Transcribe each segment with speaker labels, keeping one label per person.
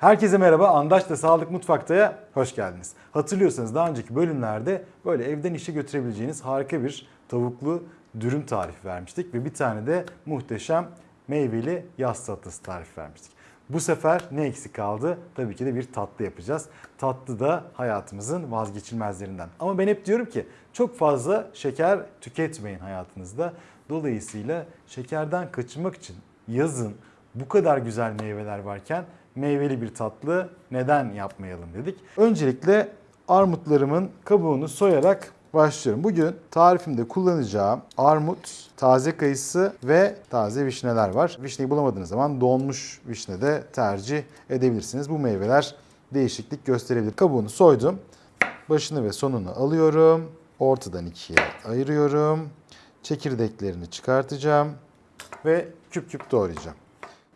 Speaker 1: Herkese merhaba. Andaç'ta Sağlık Mutfakta'ya hoş geldiniz. Hatırlıyorsanız daha önceki bölümlerde böyle evden işe götürebileceğiniz harika bir tavuklu dürüm tarifi vermiştik ve bir tane de muhteşem meyveli yaz salatası tarifi vermiştik. Bu sefer ne eksik kaldı? Tabii ki de bir tatlı yapacağız. Tatlı da hayatımızın vazgeçilmezlerinden. Ama ben hep diyorum ki çok fazla şeker tüketmeyin hayatınızda. Dolayısıyla şekerden kaçınmak için yazın bu kadar güzel meyveler varken meyveli bir tatlı neden yapmayalım dedik. Öncelikle armutlarımın kabuğunu soyarak başlıyorum. Bugün tarifimde kullanacağım armut, taze kayısı ve taze vişneler var. Vişneyi bulamadığınız zaman donmuş vişne de tercih edebilirsiniz. Bu meyveler değişiklik gösterebilir. Kabuğunu soydum. Başını ve sonunu alıyorum. Ortadan ikiye ayırıyorum. Çekirdeklerini çıkartacağım ve küp küp doğrayacağım.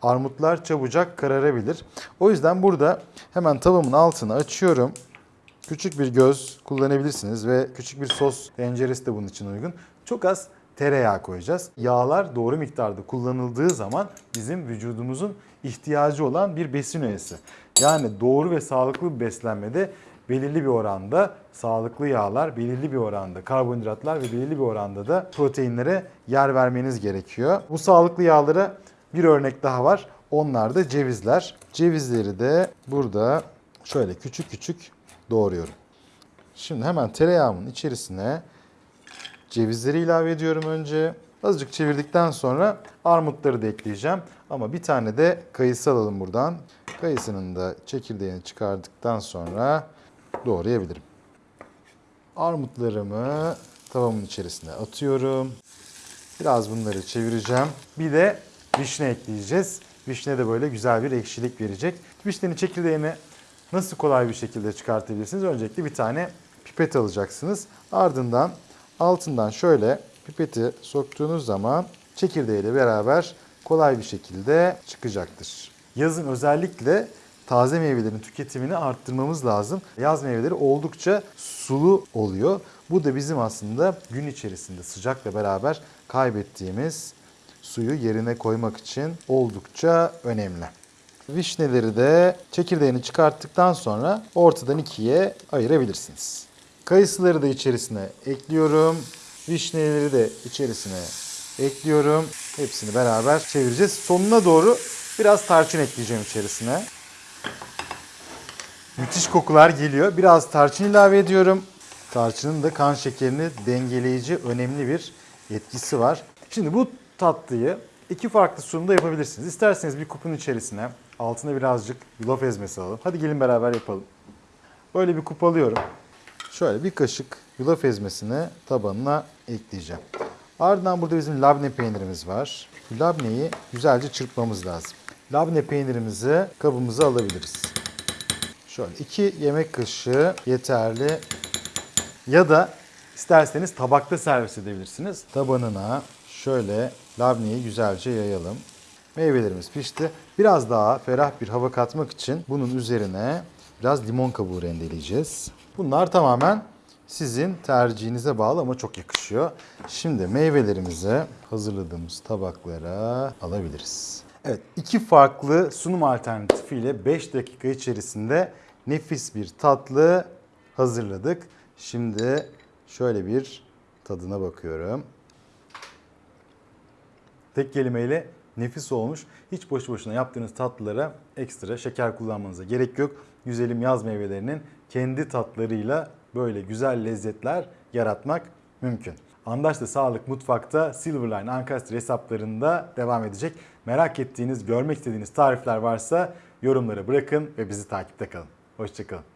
Speaker 1: Armutlar çabucak kararabilir. O yüzden burada hemen tavamın altını açıyorum. Küçük bir göz kullanabilirsiniz ve küçük bir sos tenceresi de bunun için uygun. Çok az tereyağı koyacağız. Yağlar doğru miktarda kullanıldığı zaman bizim vücudumuzun ihtiyacı olan bir besin öğesi. Yani doğru ve sağlıklı bir beslenmede belirli bir oranda sağlıklı yağlar, belirli bir oranda karbonhidratlar ve belirli bir oranda da proteinlere yer vermeniz gerekiyor. Bu sağlıklı yağlara bir örnek daha var. Onlar da cevizler. Cevizleri de burada şöyle küçük küçük doğruyorum. Şimdi hemen tereyağımın içerisine cevizleri ilave ediyorum önce. Azıcık çevirdikten sonra armutları da ekleyeceğim. Ama bir tane de kayısı alalım buradan. Kayısının da çekirdeğini çıkardıktan sonra doğrayabilirim. Armutlarımı tavamın içerisine atıyorum. Biraz bunları çevireceğim. Bir de vişne ekleyeceğiz. Vişne de böyle güzel bir ekşilik verecek. Vişnenin çekirdeğini nasıl kolay bir şekilde çıkartabilirsiniz? Öncelikle bir tane pipet alacaksınız. Ardından altından şöyle pipeti soktuğunuz zaman çekirdeğiyle beraber kolay bir şekilde çıkacaktır. Yazın özellikle taze meyvelerin tüketimini arttırmamız lazım. Yaz meyveleri oldukça sulu oluyor. Bu da bizim aslında gün içerisinde sıcakla beraber kaybettiğimiz suyu yerine koymak için oldukça önemli. Vişneleri de çekirdeğini çıkarttıktan sonra ortadan ikiye ayırabilirsiniz. Kayısıları da içerisine ekliyorum. Vişneleri de içerisine ekliyorum. Hepsini beraber çevireceğiz. Sonuna doğru biraz tarçın ekleyeceğim içerisine. Müthiş kokular geliyor. Biraz tarçın ilave ediyorum. Tarçının da kan şekerini dengeleyici önemli bir etkisi var. Şimdi bu tatlıyı iki farklı sunumda yapabilirsiniz. İsterseniz bir kupun içerisine altına birazcık yulaf ezmesi alalım. Hadi gelin beraber yapalım. Böyle bir kup alıyorum. Şöyle bir kaşık yulaf ezmesini tabanına ekleyeceğim. Ardından burada bizim labne peynirimiz var. Labneyi güzelce çırpmamız lazım. Labne peynirimizi kabımıza alabiliriz. Şöyle 2 yemek kaşığı yeterli. Ya da isterseniz tabakta servis edebilirsiniz. Tabanına şöyle labneyi güzelce yayalım. Meyvelerimiz pişti. Biraz daha ferah bir hava katmak için bunun üzerine biraz limon kabuğu rendeleyeceğiz. Bunlar tamamen sizin tercihinize bağlı ama çok yakışıyor. Şimdi meyvelerimizi hazırladığımız tabaklara alabiliriz. Evet, iki farklı sunum alternatifiyle 5 dakika içerisinde nefis bir tatlı hazırladık. Şimdi şöyle bir tadına bakıyorum. Tek kelimeyle nefis olmuş. Hiç boşu boşuna yaptığınız tatlılara ekstra şeker kullanmanıza gerek yok. Güzelim yaz meyvelerinin kendi tatlarıyla böyle güzel lezzetler yaratmak mümkün. Andaş'ta Sağlık Mutfak'ta Silverline Ankastre hesaplarında devam edecek. Merak ettiğiniz, görmek istediğiniz tarifler varsa yorumlara bırakın ve bizi takipte kalın. Hoşçakalın.